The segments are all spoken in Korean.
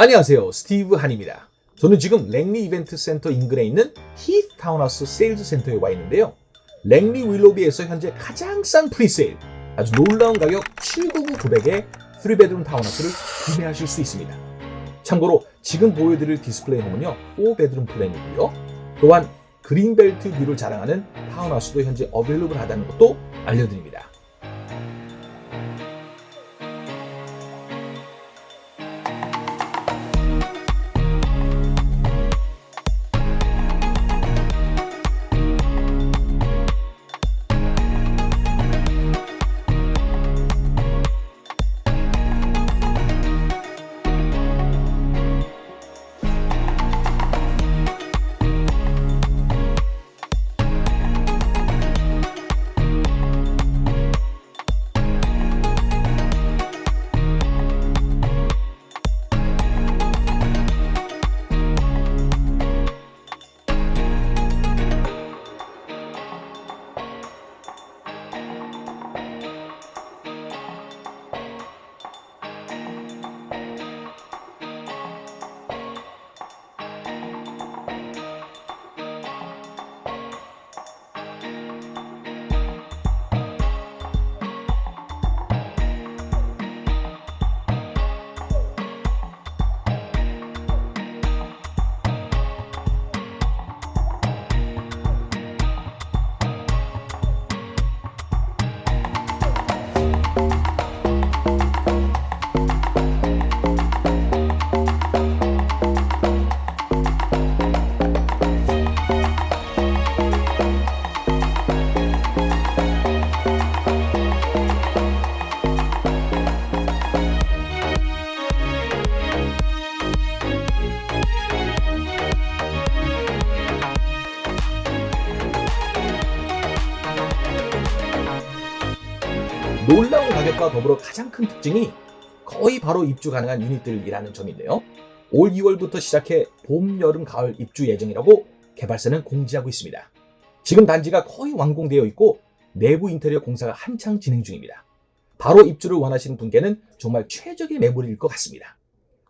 안녕하세요. 스티브 한입니다. 저는 지금 랭리 이벤트 센터 인근에 있는 히트 타운하우스 sales center에 와 있는데요. 랭리 윌로비에서 현재 가장 싼 presale, 아주 놀라운 가격 799,900에 3 bedroom 타운하우스를 구매하실 수 있습니다. 참고로 지금 보여드릴 display home은요, 4 bedroom plan이고요. 또한 그린벨트 view를 자랑하는 타운하우스도 현재 available 하다는 것도 알려드립니다. 놀라운 가격과 더불어 가장 큰 특징이 거의 바로 입주 가능한 유닛들이라는 점인데요. 올 2월부터 시작해 봄, 여름, 가을 입주 예정이라고 개발사는 공지하고 있습니다. 지금 단지가 거의 완공되어 있고 내부 인테리어 공사가 한창 진행 중입니다. 바로 입주를 원하시는 분께는 정말 최적의 매물일 것 같습니다.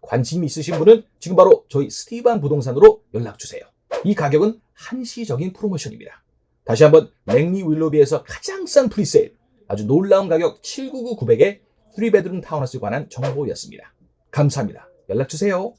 관심 있으신 분은 지금 바로 저희 스티반 부동산으로 연락 주세요. 이 가격은 한시적인 프로모션입니다. 다시 한번 랭리 윌로비에서 가장 싼 프리세일 아주 놀라운 가격 799,900에 3베드룸 타운하우스에 관한 정보였습니다. 감사합니다. 연락 주세요.